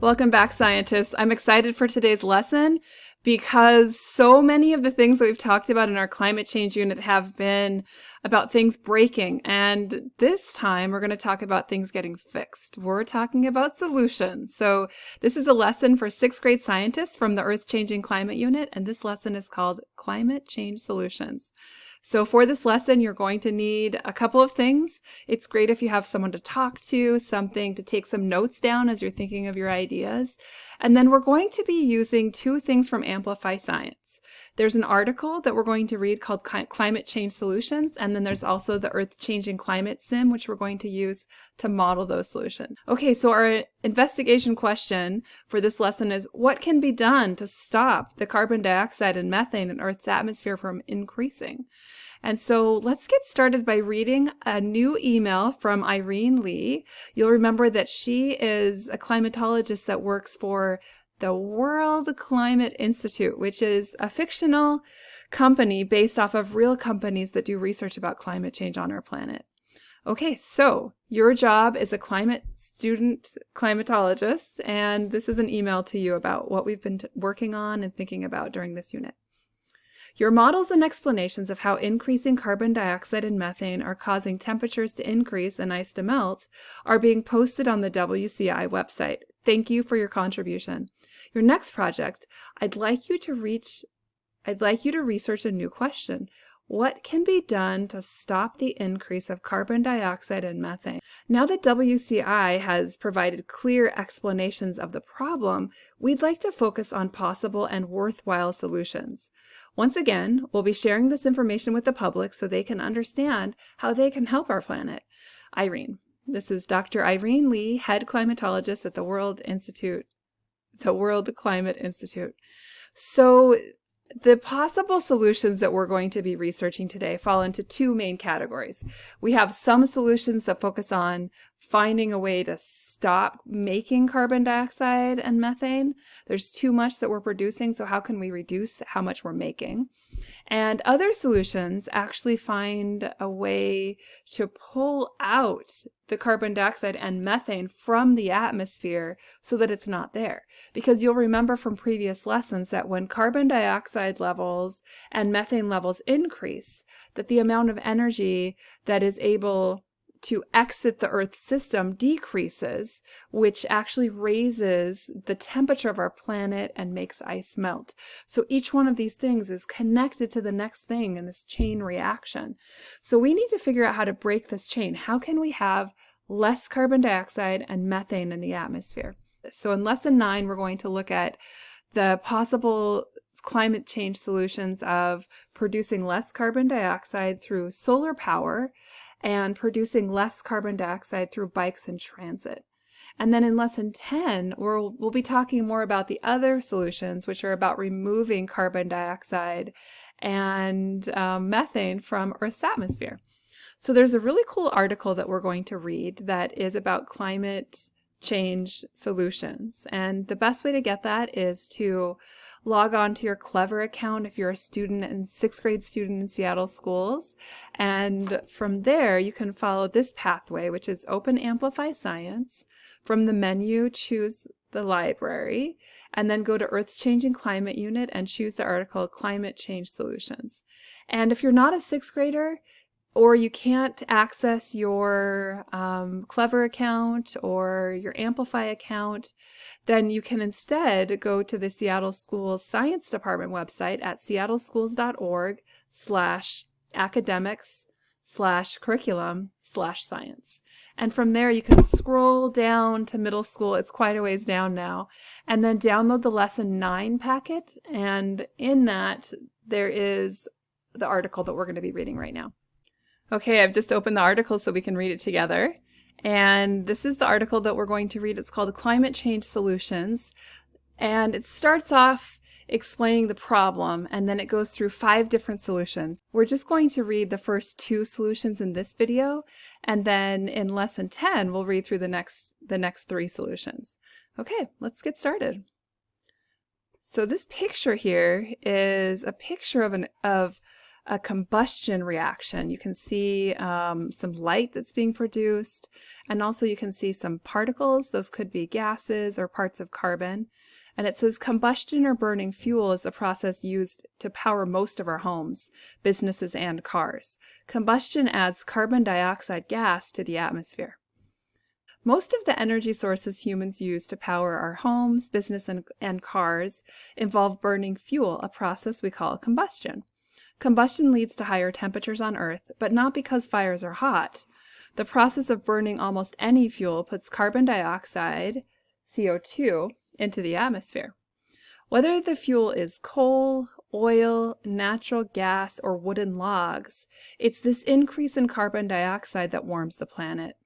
Welcome back, scientists. I'm excited for today's lesson because so many of the things that we've talked about in our climate change unit have been about things breaking. And this time we're going to talk about things getting fixed. We're talking about solutions. So this is a lesson for sixth grade scientists from the Earth Changing Climate Unit. And this lesson is called Climate Change Solutions. So for this lesson, you're going to need a couple of things. It's great if you have someone to talk to, something to take some notes down as you're thinking of your ideas. And then we're going to be using two things from Amplify Science. There's an article that we're going to read called Climate Change Solutions, and then there's also the Earth Changing Climate Sim, which we're going to use to model those solutions. Okay, so our investigation question for this lesson is, what can be done to stop the carbon dioxide and methane in Earth's atmosphere from increasing? And so let's get started by reading a new email from Irene Lee. You'll remember that she is a climatologist that works for the World Climate Institute, which is a fictional company based off of real companies that do research about climate change on our planet. Okay, so your job is a climate student climatologist, and this is an email to you about what we've been working on and thinking about during this unit. Your models and explanations of how increasing carbon dioxide and methane are causing temperatures to increase and ice to melt are being posted on the WCI website. Thank you for your contribution. Your next project, I'd like you to reach I'd like you to research a new question. What can be done to stop the increase of carbon dioxide and methane? Now that WCI has provided clear explanations of the problem, we'd like to focus on possible and worthwhile solutions. Once again, we'll be sharing this information with the public so they can understand how they can help our planet. Irene. This is Dr. Irene Lee, head climatologist at the World Institute, the World Climate Institute. So the possible solutions that we're going to be researching today fall into two main categories. We have some solutions that focus on finding a way to stop making carbon dioxide and methane. There's too much that we're producing, so how can we reduce how much we're making? And other solutions actually find a way to pull out the carbon dioxide and methane from the atmosphere so that it's not there. Because you'll remember from previous lessons that when carbon dioxide levels and methane levels increase, that the amount of energy that is able to exit the Earth system decreases, which actually raises the temperature of our planet and makes ice melt. So each one of these things is connected to the next thing in this chain reaction. So we need to figure out how to break this chain. How can we have less carbon dioxide and methane in the atmosphere? So in lesson nine, we're going to look at the possible climate change solutions of producing less carbon dioxide through solar power and producing less carbon dioxide through bikes and transit. And then in lesson 10, we'll, we'll be talking more about the other solutions, which are about removing carbon dioxide and um, methane from Earth's atmosphere. So there's a really cool article that we're going to read that is about climate change solutions. And the best way to get that is to log on to your Clever account if you're a student and sixth grade student in Seattle schools. And from there, you can follow this pathway, which is Open Amplify Science. From the menu, choose the library, and then go to Earth Changing Climate Unit and choose the article Climate Change Solutions. And if you're not a sixth grader, or you can't access your um, Clever account or your Amplify account, then you can instead go to the Seattle Schools Science Department website at seattleschools.org slash academics slash curriculum slash science. And from there you can scroll down to middle school. It's quite a ways down now. And then download the lesson nine packet. And in that there is the article that we're going to be reading right now. Okay, I've just opened the article so we can read it together. And this is the article that we're going to read. It's called Climate Change Solutions. And it starts off explaining the problem and then it goes through five different solutions. We're just going to read the first two solutions in this video and then in lesson 10 we'll read through the next the next three solutions. Okay, let's get started. So this picture here is a picture of an of a combustion reaction. You can see um, some light that's being produced, and also you can see some particles. Those could be gases or parts of carbon. And it says combustion or burning fuel is the process used to power most of our homes, businesses, and cars. Combustion adds carbon dioxide gas to the atmosphere. Most of the energy sources humans use to power our homes, business, and, and cars involve burning fuel, a process we call combustion. Combustion leads to higher temperatures on Earth, but not because fires are hot. The process of burning almost any fuel puts carbon dioxide, CO2, into the atmosphere. Whether the fuel is coal, oil, natural gas, or wooden logs, it's this increase in carbon dioxide that warms the planet.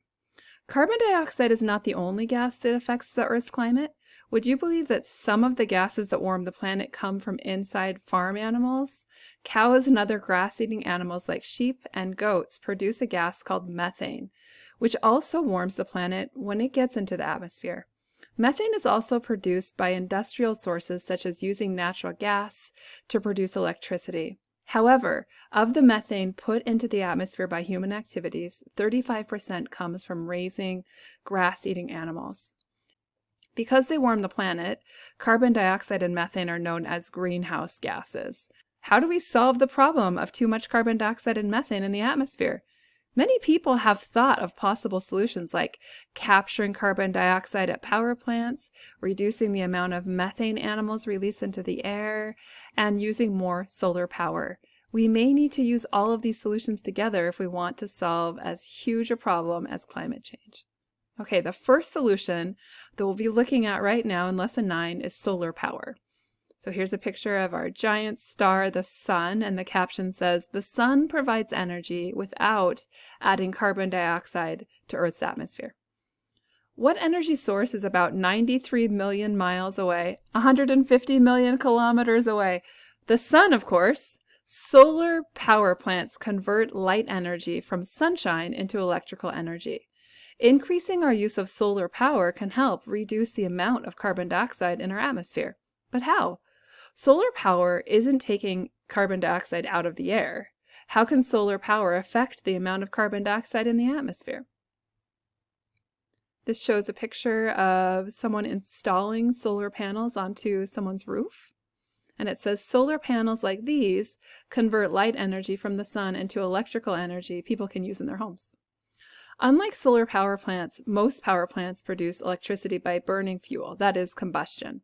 Carbon dioxide is not the only gas that affects the Earth's climate. Would you believe that some of the gases that warm the planet come from inside farm animals? Cows and other grass-eating animals like sheep and goats produce a gas called methane, which also warms the planet when it gets into the atmosphere. Methane is also produced by industrial sources such as using natural gas to produce electricity. However, of the methane put into the atmosphere by human activities, 35% comes from raising grass-eating animals. Because they warm the planet, carbon dioxide and methane are known as greenhouse gases. How do we solve the problem of too much carbon dioxide and methane in the atmosphere? Many people have thought of possible solutions like capturing carbon dioxide at power plants, reducing the amount of methane animals release into the air, and using more solar power. We may need to use all of these solutions together if we want to solve as huge a problem as climate change. Okay, the first solution that we'll be looking at right now in lesson 9 is solar power. So here's a picture of our giant star, the sun, and the caption says, the sun provides energy without adding carbon dioxide to Earth's atmosphere. What energy source is about 93 million miles away, 150 million kilometers away? The sun, of course. Solar power plants convert light energy from sunshine into electrical energy. Increasing our use of solar power can help reduce the amount of carbon dioxide in our atmosphere. But how? Solar power isn't taking carbon dioxide out of the air. How can solar power affect the amount of carbon dioxide in the atmosphere? This shows a picture of someone installing solar panels onto someone's roof. And it says solar panels like these convert light energy from the sun into electrical energy people can use in their homes. Unlike solar power plants, most power plants produce electricity by burning fuel, that is combustion.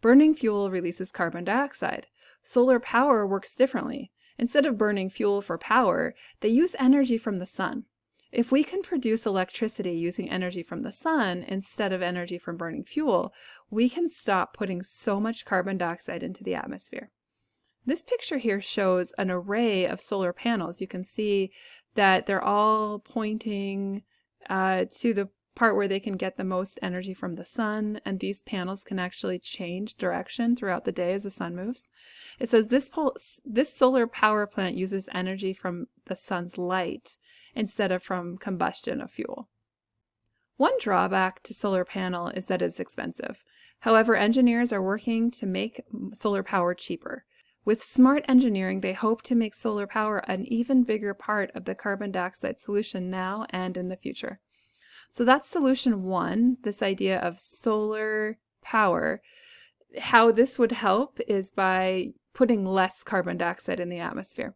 Burning fuel releases carbon dioxide. Solar power works differently. Instead of burning fuel for power, they use energy from the sun. If we can produce electricity using energy from the sun instead of energy from burning fuel, we can stop putting so much carbon dioxide into the atmosphere. This picture here shows an array of solar panels. You can see that they're all pointing uh, to the part where they can get the most energy from the sun, and these panels can actually change direction throughout the day as the sun moves. It says this, this solar power plant uses energy from the sun's light instead of from combustion of fuel. One drawback to solar panel is that it's expensive. However, engineers are working to make solar power cheaper. With smart engineering, they hope to make solar power an even bigger part of the carbon dioxide solution now and in the future. So that's solution one, this idea of solar power. How this would help is by putting less carbon dioxide in the atmosphere.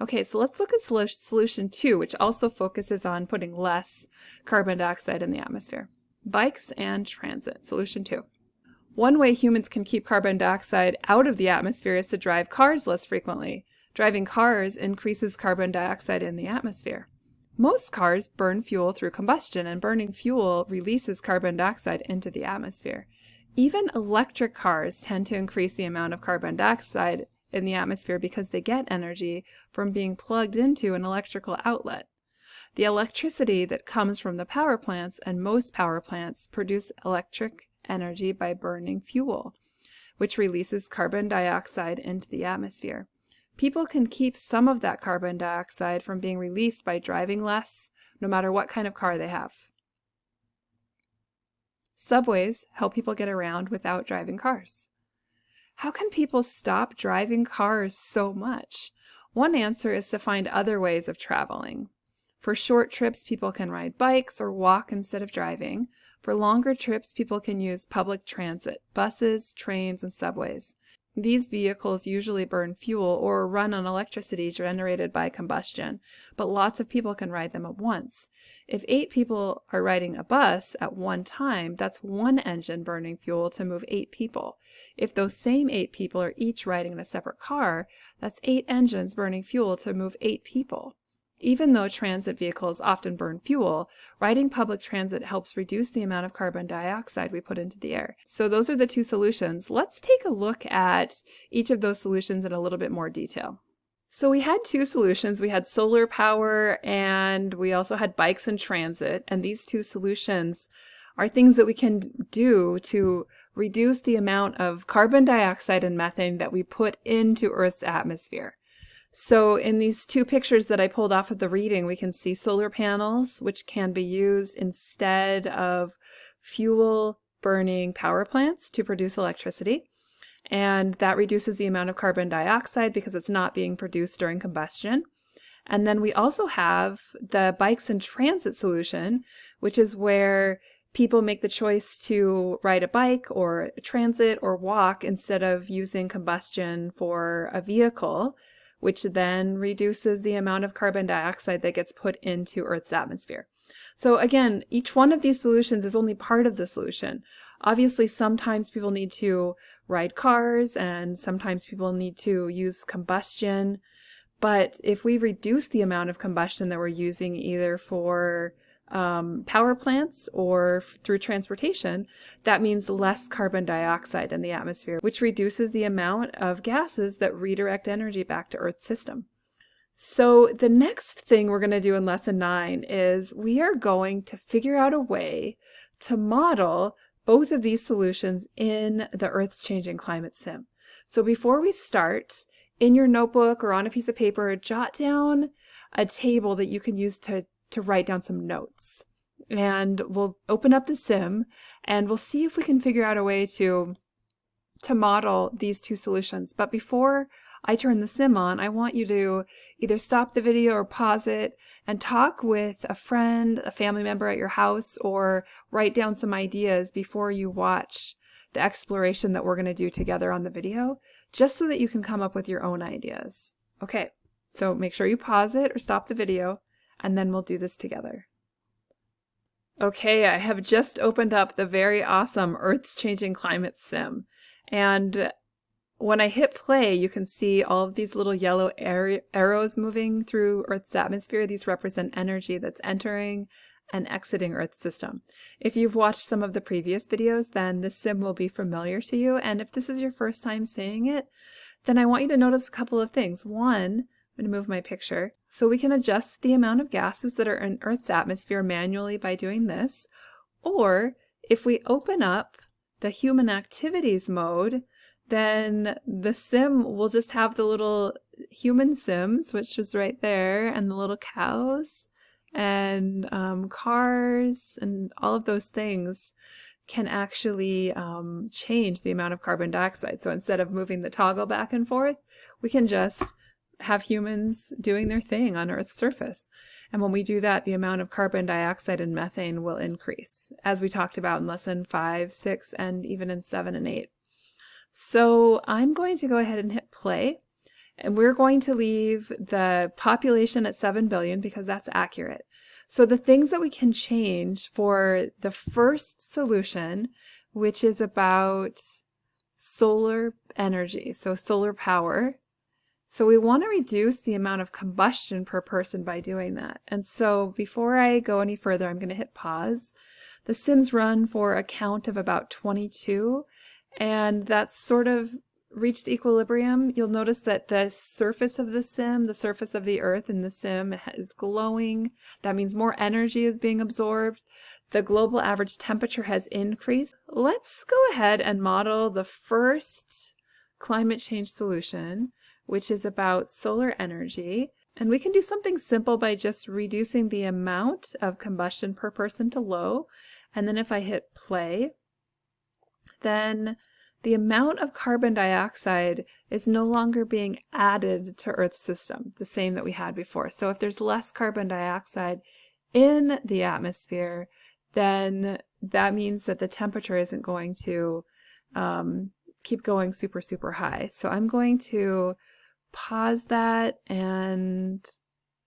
Okay, so let's look at solution two, which also focuses on putting less carbon dioxide in the atmosphere. Bikes and transit, solution two. One way humans can keep carbon dioxide out of the atmosphere is to drive cars less frequently. Driving cars increases carbon dioxide in the atmosphere. Most cars burn fuel through combustion, and burning fuel releases carbon dioxide into the atmosphere. Even electric cars tend to increase the amount of carbon dioxide in the atmosphere because they get energy from being plugged into an electrical outlet. The electricity that comes from the power plants and most power plants produce electric energy by burning fuel, which releases carbon dioxide into the atmosphere. People can keep some of that carbon dioxide from being released by driving less, no matter what kind of car they have. Subways help people get around without driving cars. How can people stop driving cars so much? One answer is to find other ways of traveling. For short trips, people can ride bikes or walk instead of driving. For longer trips, people can use public transit, buses, trains, and subways. These vehicles usually burn fuel or run on electricity generated by combustion, but lots of people can ride them at once. If eight people are riding a bus at one time, that's one engine burning fuel to move eight people. If those same eight people are each riding in a separate car, that's eight engines burning fuel to move eight people. Even though transit vehicles often burn fuel, riding public transit helps reduce the amount of carbon dioxide we put into the air. So those are the two solutions. Let's take a look at each of those solutions in a little bit more detail. So we had two solutions. We had solar power and we also had bikes and transit. And these two solutions are things that we can do to reduce the amount of carbon dioxide and methane that we put into Earth's atmosphere. So in these two pictures that I pulled off of the reading, we can see solar panels, which can be used instead of fuel burning power plants to produce electricity. And that reduces the amount of carbon dioxide because it's not being produced during combustion. And then we also have the bikes and transit solution, which is where people make the choice to ride a bike or transit or walk instead of using combustion for a vehicle which then reduces the amount of carbon dioxide that gets put into Earth's atmosphere. So again, each one of these solutions is only part of the solution. Obviously, sometimes people need to ride cars and sometimes people need to use combustion. But if we reduce the amount of combustion that we're using either for um, power plants or through transportation, that means less carbon dioxide in the atmosphere, which reduces the amount of gases that redirect energy back to Earth's system. So the next thing we're going to do in lesson nine is we are going to figure out a way to model both of these solutions in the Earth's changing climate sim. So before we start, in your notebook or on a piece of paper, jot down a table that you can use to to write down some notes. Mm-hmm. And we'll open up the sim and we'll see if we can figure out a way to, to model these two solutions. But before I turn the sim on, I want you to either stop the video or pause it and talk with a friend, a family member at your house, or write down some ideas before you watch the exploration that we're going to do together on the video, just so that you can come up with your own ideas. Okay, so make sure you pause it or stop the video and then we'll do this together. Okay, I have just opened up the very awesome Earth's Changing Climate Sim. And when I hit play, you can see all of these little yellow arrows moving through Earth's atmosphere. These represent energy that's entering and exiting Earth's system. If you've watched some of the previous videos, then this sim will be familiar to you. And if this is your first time seeing it, then I want you to notice a couple of things. One, I'm going to move my picture. So we can adjust the amount of gases that are in Earth's atmosphere manually by doing this. Or if we open up the human activities mode, then the sim will just have the little human sims, which is right there, and the little cows and um, cars and all of those things can actually um, change the amount of carbon dioxide. So instead of moving the toggle back and forth, we can just have humans doing their thing on Earth's surface. And when we do that, the amount of carbon dioxide and methane will increase, as we talked about in lesson five, six, and even in seven and eight. So I'm going to go ahead and hit play. And we're going to leave the population at 7 billion because that's accurate. So the things that we can change for the first solution, which is about solar energy, so solar power, so we want to reduce the amount of combustion per person by doing that. And so before I go any further, I'm going to hit pause. The sims run for a count of about 22, and that's sort of reached equilibrium. You'll notice that the surface of the sim, the surface of the earth in the sim is glowing. That means more energy is being absorbed. The global average temperature has increased. Let's go ahead and model the first climate change solution which is about solar energy. And we can do something simple by just reducing the amount of combustion per person to low. And then if I hit play, then the amount of carbon dioxide is no longer being added to Earth's system, the same that we had before. So if there's less carbon dioxide in the atmosphere, then that means that the temperature isn't going to um, keep going super, super high. So I'm going to pause that and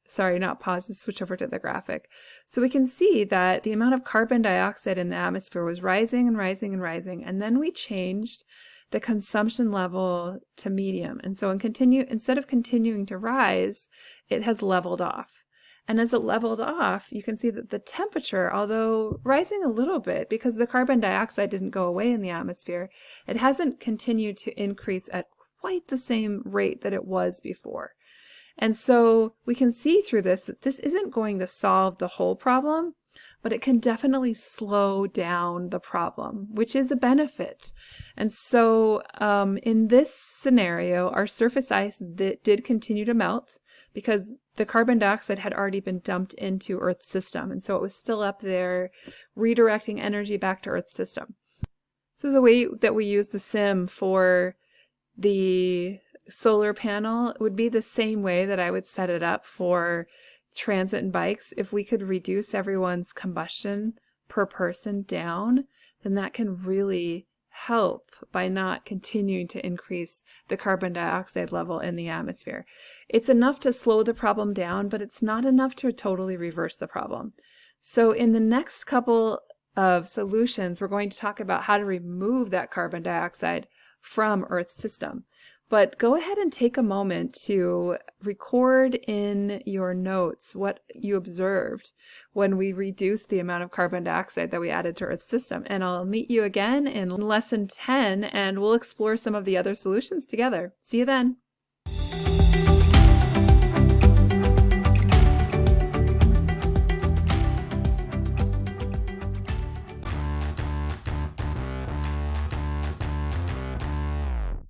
sorry, not pause, switch over to the graphic. So we can see that the amount of carbon dioxide in the atmosphere was rising and rising and rising, and then we changed the consumption level to medium. And so in continue, instead of continuing to rise, it has leveled off. And as it leveled off, you can see that the temperature, although rising a little bit because the carbon dioxide didn't go away in the atmosphere, it hasn't continued to increase at quite the same rate that it was before. And so we can see through this that this isn't going to solve the whole problem, but it can definitely slow down the problem, which is a benefit. And so um, in this scenario, our surface ice that did continue to melt because the carbon dioxide had already been dumped into Earth's system. And so it was still up there, redirecting energy back to Earth's system. So the way that we use the sim for the solar panel would be the same way that I would set it up for transit and bikes. If we could reduce everyone's combustion per person down, then that can really help by not continuing to increase the carbon dioxide level in the atmosphere. It's enough to slow the problem down, but it's not enough to totally reverse the problem. So in the next couple of solutions, we're going to talk about how to remove that carbon dioxide from Earth's system. But go ahead and take a moment to record in your notes what you observed when we reduced the amount of carbon dioxide that we added to Earth's system. And I'll meet you again in lesson 10 and we'll explore some of the other solutions together. See you then.